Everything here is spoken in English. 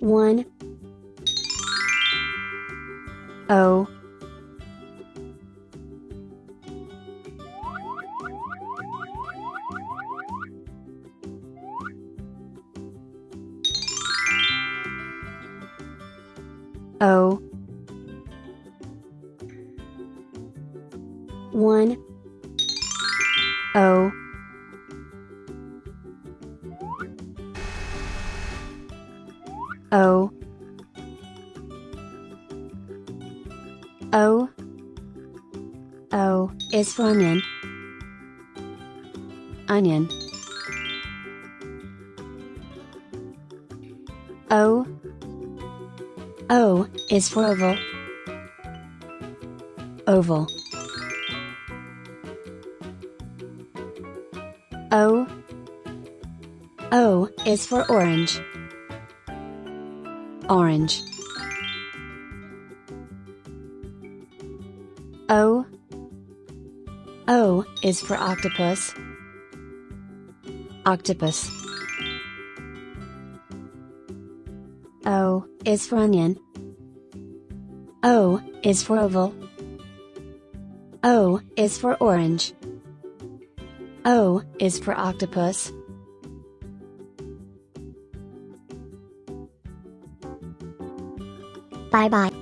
1 O. O. 1 O O O O is for onion. Onion. O O is for oval. Oval. O O is for orange. Orange. O O is for octopus. Octopus. O is for onion. O is for oval. O is for orange. O is for octopus. 拜拜。